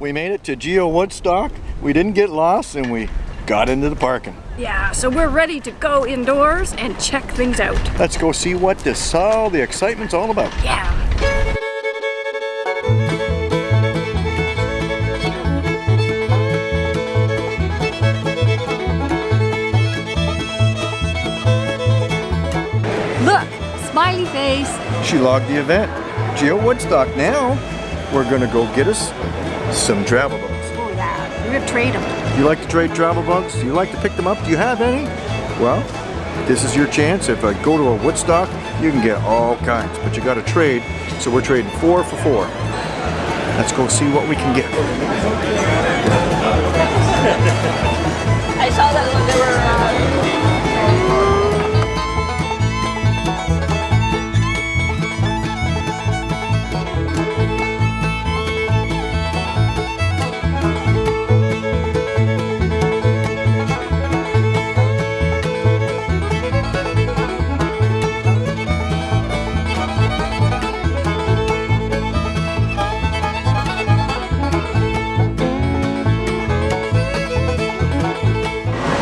we made it to Geo Woodstock. We didn't get lost and we got into the parking. Yeah, so we're ready to go indoors and check things out. Let's go see what this all the excitement's all about. Yeah. Look, smiley face. She logged the event. Geo Woodstock. Now we're gonna go get us some travel bugs. Oh yeah, we're gonna trade them. You like to trade travel bugs? Do you like to pick them up? Do you have any? Well, this is your chance. If I go to a Woodstock, you can get all kinds, but you gotta trade. So we're trading four for four. Let's go see what we can get. I saw that they were. Uh,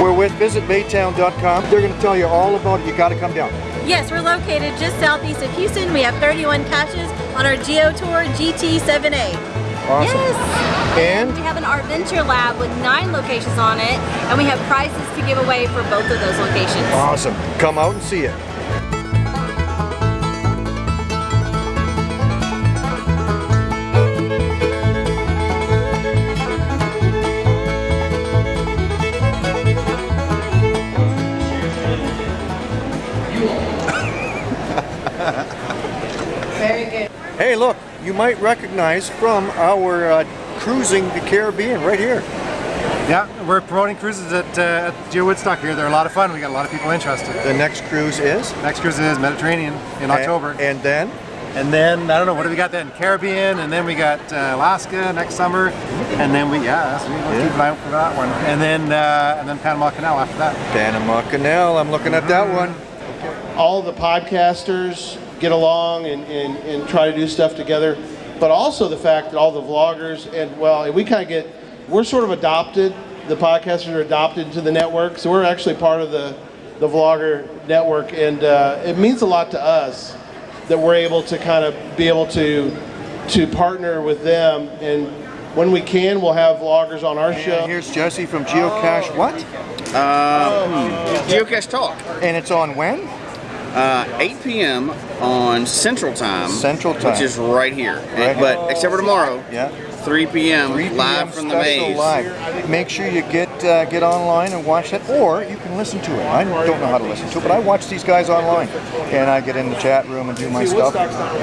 We're with visitbaytown.com. They're gonna tell you all about it. You gotta come down. yes, we're located just southeast of Houston. We have 31 caches on our Geo Tour GT7A. Awesome. Yes. And we have an Art Venture Lab with nine locations on it, and we have prizes to give away for both of those locations. awesome. Come out and see it. Hey, look, you might recognize from our uh, cruising the Caribbean right here. Yeah, we're promoting cruises at, uh, at Geo Woodstock here. They're a lot of fun. We got a lot of people interested. The next cruise is Next cruise is Mediterranean in October. And, and then And then, I don't know, what do we got then? Caribbean, and then we got uh, Alaska next summer. And then we, yeah, so we will keep an eye out for that one. And then, uh, and then Panama Canal after that. Panama Canal. I'm looking at that one. all the podcasters get along and, and, and try to do stuff together, but also the fact that all the vloggers and well, and we kind of get, we're sort of adopted, the podcasters are adopted to the network, so we're actually part of the, the vlogger network, and uh, it means a lot to us that we're able to kind of be able to to partner with them, and when we can, we'll have vloggers on our show. Here's Jesse from Geocache. What? Geocache Talk, And it's on when? Uh, 8 p.m. on Central Time. Central Time. Which is right here. Right But except for tomorrow, Yeah. 3 p.m. live from the maze. live. Make sure you get uh, get online and watch that, or you can listen to it. I don't know how to listen to it, but I watch these guys online, and I get in the chat room and do my stuff.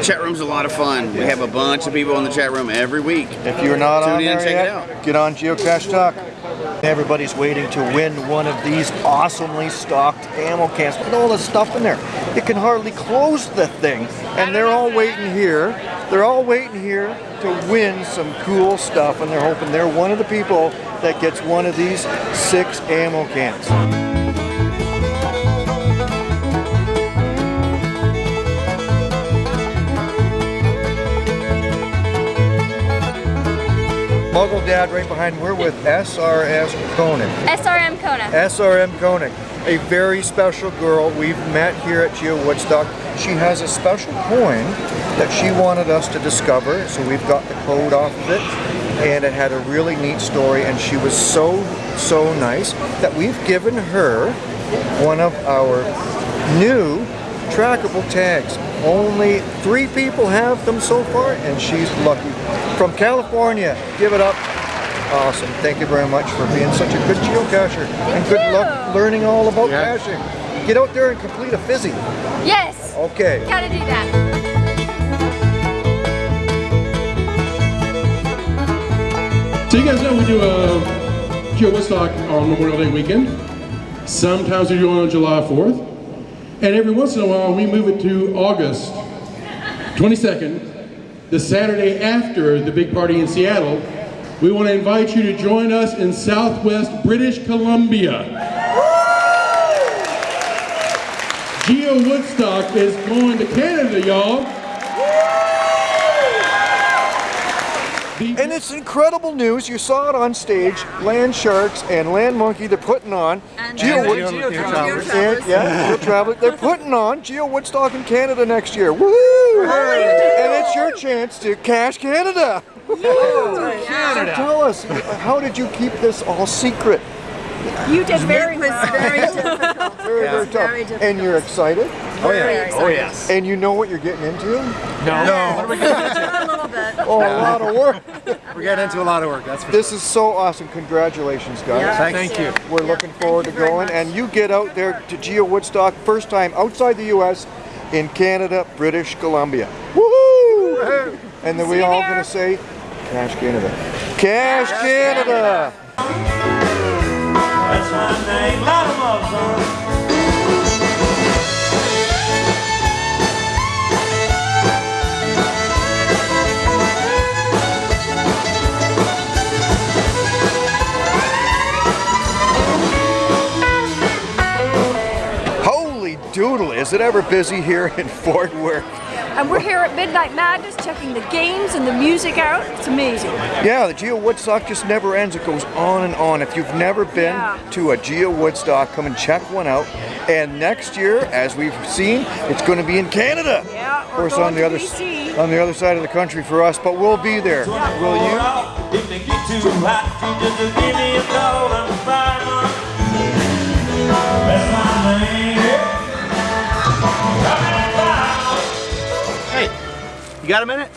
Chat room's a lot of fun. We have a bunch of people in the chat room every week. If you're not Tune on in, there check it yet, out. get on Geocache Talk. Everybody's waiting to win one of these awesomely stocked ammo cans. Look at all the stuff in there. It can hardly close the thing, and they're all waiting here. They're all waiting here to win some cool stuff, and they're hoping they're one of the people that gets one of these six ammo cans. Muggle Dad right behind. We're with SRS Conan. SRM Kona. SRM Koenig, a very special girl we've met here at Geo Woodstock. She has a special coin that she wanted us to discover, so we've got the code off of it, and it had a really neat story, and she was so, so nice that we've given her one of our new trackable tags. Only three people have them so far, and she's lucky. From California, give it up. Awesome. Thank you very much for being such a good geocacher. and good luck learning all about Yeah. caching. Get out there and complete a fizzy. Yes. Okay. Gotta do that. So you guys know we do a Geo Woodstock on Memorial Day weekend. Sometimes we do it on July 4th. And every once in a while we move it to August 22nd, the Saturday after the big party in Seattle. We want to invite you to join us in Southwest British Columbia. Geo Woodstock is going to Canada, y'all. The- And it's incredible news. You saw it on stage. Land Sharks and Land Monkey, they're putting on. Geo And Wood- Geo- Geo Travelers. and, yeah, Geo Travelers. They're putting on Geo Woodstock in Canada next year. Woo! And it's your chance to cache Canada. So tell us, how did you keep this all secret? You did very well. very difficult. Very, very tough. very difficult. and you're excited, Oh yeah. Oh yes. and you know what you're getting into. No. What are we getting into? A little bit. Oh, a lot of work. We're getting into a lot of work. That's for This is so awesome. Congratulations, guys. Yeah. Thank you. We're looking forward to going, much. and you get out there to Geo Woodstock first time outside the U.S. in Canada, British Columbia. Woohoo! And then we you all there. gonna say, Cache Canada. Cache Canada. Holy doodle! Is it ever busy here in Fort Worth? And we're here at Midnight Madness checking the games and the music out. It's amazing. Yeah, the Geo Woodstock just never ends. It goes on and on. If you've never been Yeah. to a Geo Woodstock, come and check one out. And next year, as we've seen, it's going to be in Canada. Yeah, Of course, on the other BC. on the other side of the country for us, but we'll be there. Will you? If they get too hot, you just give me a call and find one. That's you got a minute?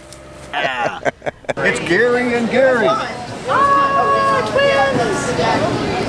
It's Gary and Gary. Ah, twins!